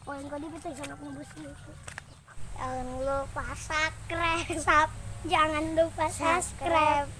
Kalian kau di sana aku bus Jangan lupa subscribe. Jangan lupa subscribe.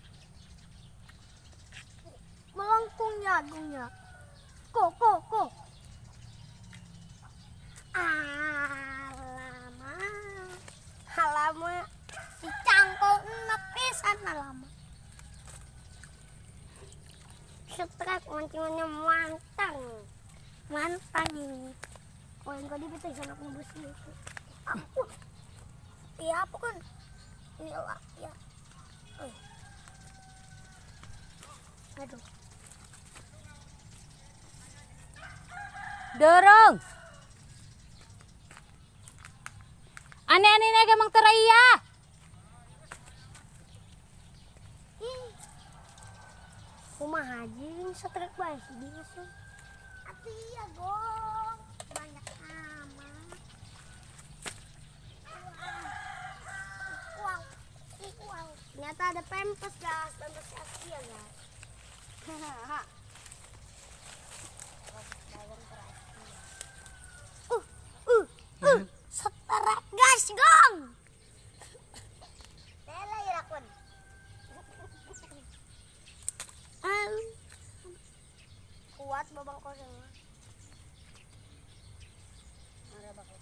melengkungnya agungnya kok kok kok? Alama. Alama. Si cangkok nepisan alama. Strike mancingnya mantang. Mantang ini. Oh yang tadi betul sana kubus itu aku iya apa kan? Ini lah ya aduh Dorong. Aneh-aneh naga mang teraya. Rumah haji ini setrek bae sih biasa. Ati ya gong. Banyak amat. Wow. Wow. Ternyata ada pempes guys, pempes Asia guys. Hahaha. Ada bakal.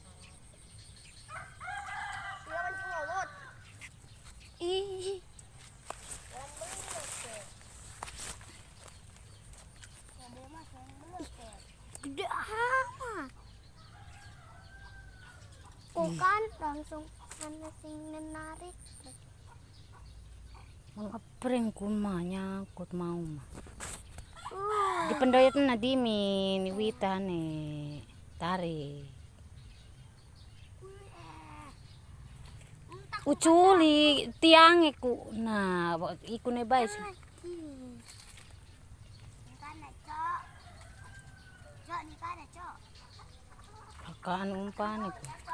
Dia mancing lawat. Ih. Gede amat bukan langsung ana sing menarik Mengapring kuma nyangkut mau mah. Pendoyot na di mi ni wita ni tari. Uculi tiang iku nah iku ne bae sih. Kakaan umpan iku.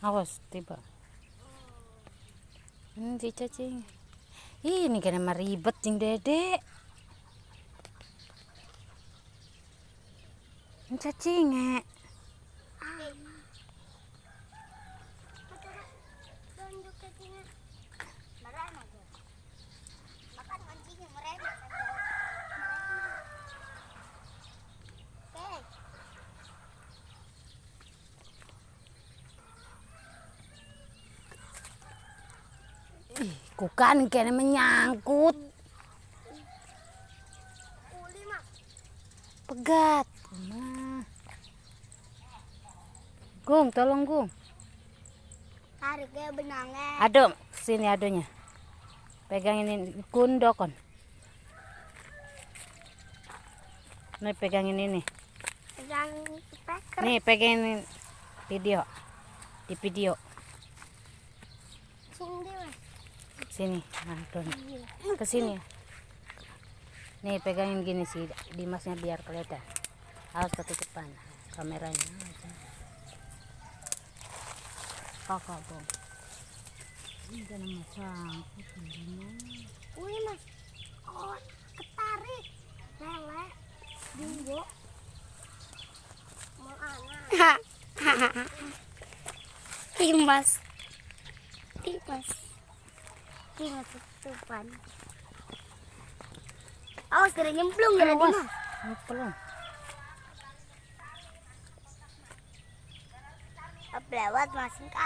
Awas, tiba. Si cacing. Ini kena meribet cing dedek. Cacing, eh. Kukan kena menyangkut. Pegat. Nah. Gung, tolong Gung. Tariknya benangnya. Ado, sini adonya. Pegang ini kundokon. Nih pegangin ini. Pegang speaker. Nih pegangin video. Di video. Sini mas. Sini, Anton. Ke sini. Nih pegangin gini sih, Dimasnya biar kelihatan. Harus ketutupan kameranya. Kakak, Bang. Hindi na masangkot. Hindi na. Uy, mas. Oh, ketarik. Lele. Bimbo. Mau anak. Timas. Timas. Timas tutupan. Awas kena nyemplung ya. Ano pala? Lewat masing ke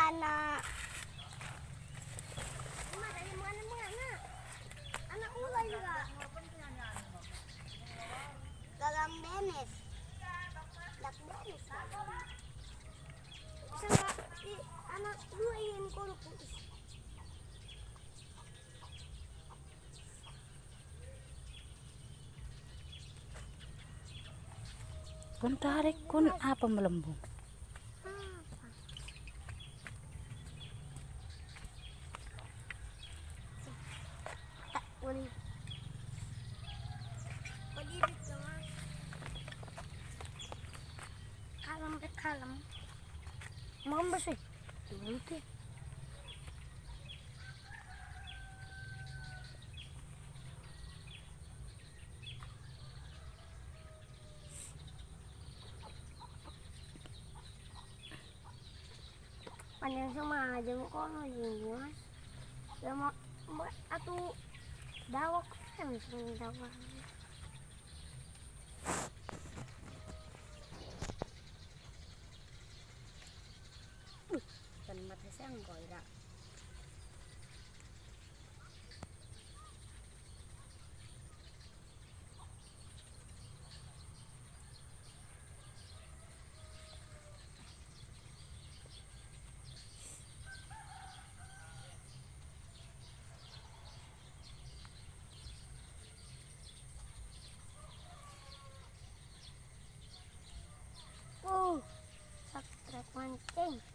Kun tarik kun apa melembung? Kalem kalem. Dito eh. panjang sama jamu kono jingo jamu atu dawak kan sini dawak cần mặt thấy sẽ không gọi đã. one thing.